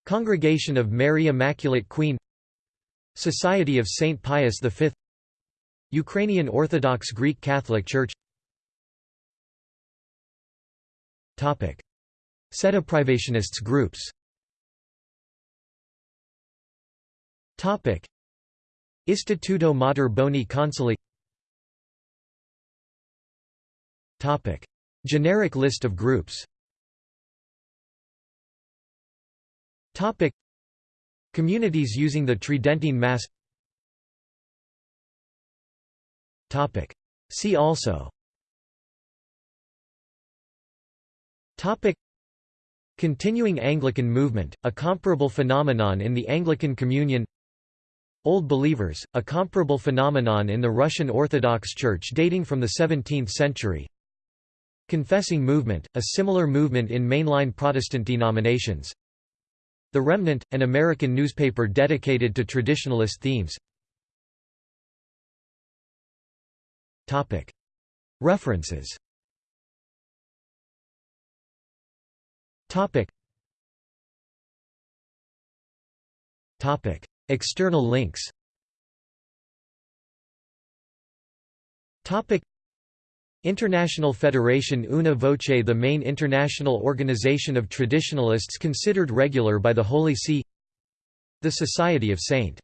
Congregation of Mary Immaculate Queen. Society of Saint Pius V Ukrainian Orthodox Greek Catholic Church. Topic: Sedeprivationists groups. Topic: Istituto Mater Boni Consilii. Topic: Generic list of groups Topic. Communities using the Tridentine Mass. Topic. See also. Topic. Continuing Anglican movement, a comparable phenomenon in the Anglican Communion. Old Believers, a comparable phenomenon in the Russian Orthodox Church dating from the 17th century. Confessing movement, a similar movement in mainline Protestant denominations The Remnant, an American newspaper dedicated to traditionalist themes. References. External links. International Federation Una Voce The main international organization of traditionalists considered regular by the Holy See The Society of St.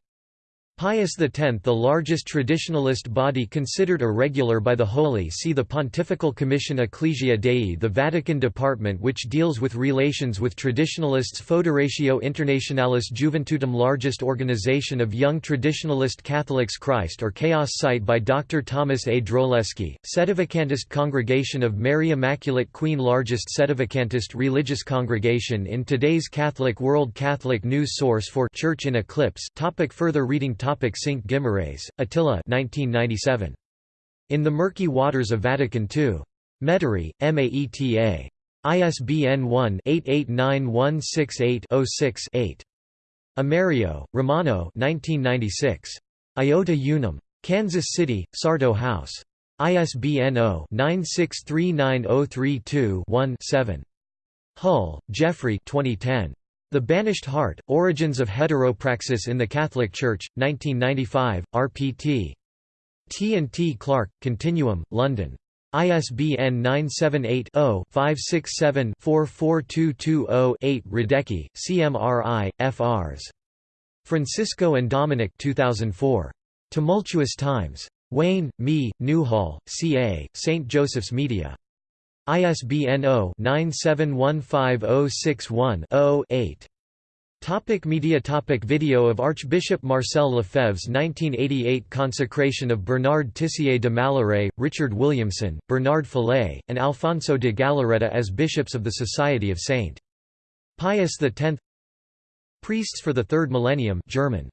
Pius X the largest traditionalist body considered irregular by the Holy See the Pontifical Commission Ecclesia Dei the Vatican department which deals with relations with traditionalists Foederatio Internationalis Juventutem largest organization of young traditionalist Catholics Christ or Chaos site by Dr. Thomas A. Droleskey, Sedevacantist Congregation of Mary Immaculate Queen largest Sedevacantist religious congregation in today's Catholic world Catholic news source for Church in Eclipse topic Further reading Sinke Guimarães, Attila 1997. In the Murky Waters of Vatican II. Metairie, Maeta. ISBN 1-889168-06-8. Amerio, Romano 1996. Iota Unum. Kansas City, Sarto House. ISBN 0-9639032-1-7. Hull, Geoffrey 2010. The Banished Heart, Origins of Heteropraxis in the Catholic Church, 1995, rpt. T&T Clark, Continuum, London. ISBN 978-0-567-44220-8 Radecki, CMRI, FRs. Francisco and Dominic 2004. Tumultuous Times. Wayne, Me, Newhall, C.A., St. Joseph's Media. ISBN 0-9715061-0-8. Topic media topic Video of Archbishop Marcel Lefebvre's 1988 consecration of Bernard Tissier de Mallerais, Richard Williamson, Bernard Fellay, and Alfonso de Galarreta as bishops of the Society of St. Pius X Priests for the Third Millennium German